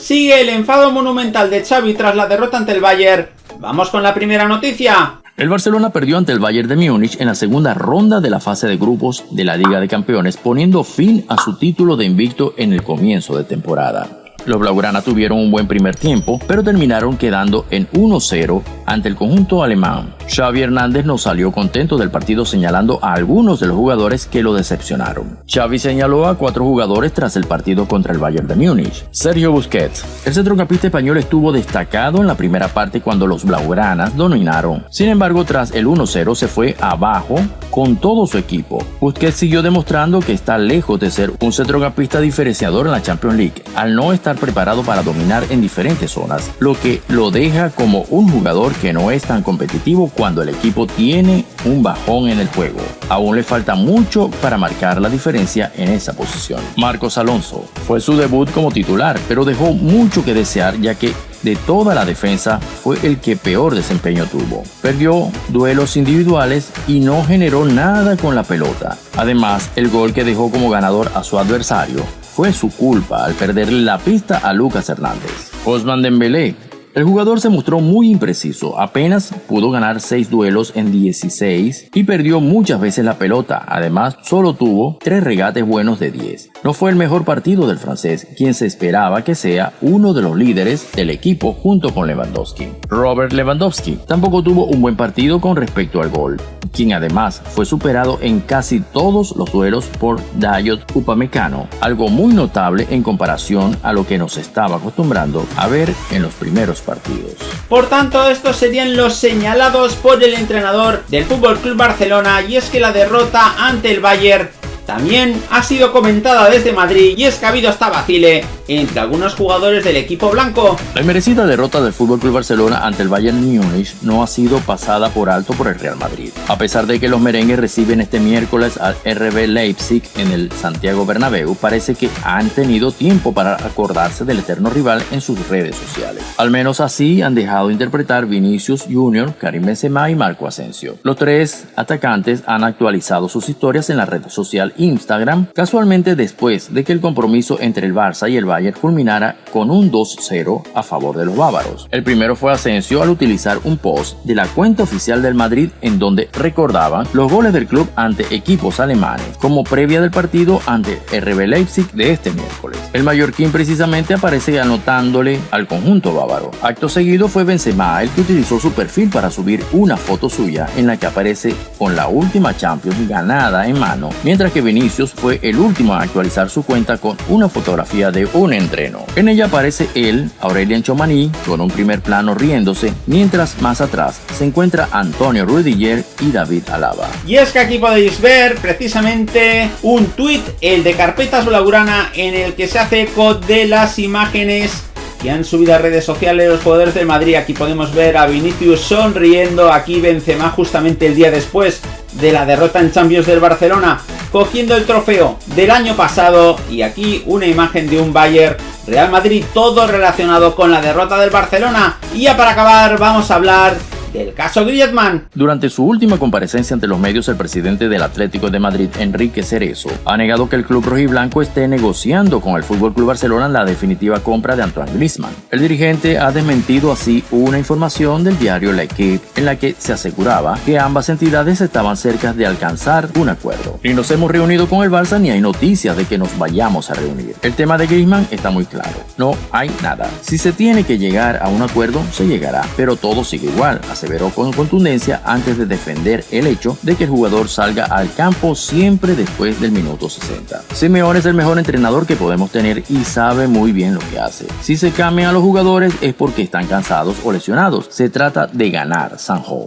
Sigue el enfado monumental de Xavi tras la derrota ante el Bayern. Vamos con la primera noticia. El Barcelona perdió ante el Bayern de Múnich en la segunda ronda de la fase de grupos de la Liga de Campeones, poniendo fin a su título de invicto en el comienzo de temporada. Los Blaugrana tuvieron un buen primer tiempo, pero terminaron quedando en 1-0 ante el conjunto alemán. Xavi Hernández no salió contento del partido señalando a algunos de los jugadores que lo decepcionaron. Xavi señaló a cuatro jugadores tras el partido contra el Bayern de Múnich. Sergio Busquets. El centrocampista español estuvo destacado en la primera parte cuando los Blaugranas dominaron. Sin embargo, tras el 1-0 se fue abajo con todo su equipo. Busquets siguió demostrando que está lejos de ser un centrocampista diferenciador en la Champions League, al no estar preparado para dominar en diferentes zonas, lo que lo deja como un jugador que no es tan competitivo cuando el equipo tiene un bajón en el juego. Aún le falta mucho para marcar la diferencia en esa posición. Marcos Alonso fue su debut como titular, pero dejó mucho que desear ya que de toda la defensa fue el que peor desempeño tuvo. Perdió duelos individuales y no generó nada con la pelota. Además, el gol que dejó como ganador a su adversario fue su culpa al perderle la pista a Lucas Hernández. Osman Dembélé el jugador se mostró muy impreciso, apenas pudo ganar 6 duelos en 16 y perdió muchas veces la pelota, además solo tuvo 3 regates buenos de 10. No fue el mejor partido del francés, quien se esperaba que sea uno de los líderes del equipo junto con Lewandowski. Robert Lewandowski tampoco tuvo un buen partido con respecto al gol, quien además fue superado en casi todos los duelos por Dayot Upamecano, algo muy notable en comparación a lo que nos estaba acostumbrando a ver en los primeros partidos. Por tanto, estos serían los señalados por el entrenador del Club Barcelona y es que la derrota ante el Bayern también ha sido comentada desde Madrid y es que ha habido hasta vacile entre algunos jugadores del equipo blanco. La merecida derrota del FC Barcelona ante el Bayern Múnich no ha sido pasada por alto por el Real Madrid. A pesar de que los merengues reciben este miércoles al RB Leipzig en el Santiago Bernabéu, parece que han tenido tiempo para acordarse del eterno rival en sus redes sociales. Al menos así han dejado interpretar Vinicius Jr., Karim Benzema y Marco Asensio. Los tres atacantes han actualizado sus historias en la red social Instagram, casualmente después de que el compromiso entre el Barça y el Bayern culminara con un 2-0 a favor de los bávaros. El primero fue Asensio al utilizar un post de la cuenta oficial del Madrid en donde recordaban los goles del club ante equipos alemanes, como previa del partido ante RB Leipzig de este miércoles. El mallorquín precisamente aparece anotándole al conjunto bávaro. Acto seguido fue Benzema el que utilizó su perfil para subir una foto suya en la que aparece con la última Champions ganada en mano, mientras que Vinicius fue el último a actualizar su cuenta con una fotografía de un entreno. En ella aparece él, Aurelian Chomani, con un primer plano riéndose, mientras más atrás se encuentra Antonio Rudiger y David Alaba. Y es que aquí podéis ver precisamente un tuit, el de Carpetas Blaugrana, en el que se hace eco de las imágenes que han subido a redes sociales los jugadores del Madrid. Aquí podemos ver a Vinicius sonriendo, aquí Benzema justamente el día después de la derrota en Champions del Barcelona cogiendo el trofeo del año pasado. Y aquí una imagen de un Bayern Real Madrid todo relacionado con la derrota del Barcelona. Y ya para acabar vamos a hablar del caso Griezmann. Durante su última comparecencia ante los medios, el presidente del Atlético de Madrid, Enrique Cerezo, ha negado que el club rojiblanco esté negociando con el Fútbol Club Barcelona la definitiva compra de Antoine Griezmann. El dirigente ha desmentido así una información del diario La Equipe en la que se aseguraba que ambas entidades estaban cerca de alcanzar un acuerdo. Ni nos hemos reunido con el Barça ni hay noticias de que nos vayamos a reunir. El tema de Griezmann está muy claro. No hay nada. Si se tiene que llegar a un acuerdo, se llegará, pero todo sigue igual aseveró con contundencia antes de defender el hecho de que el jugador salga al campo siempre después del minuto 60. Simeone es el mejor entrenador que podemos tener y sabe muy bien lo que hace. Si se cambian a los jugadores es porque están cansados o lesionados. Se trata de ganar, Sanjo.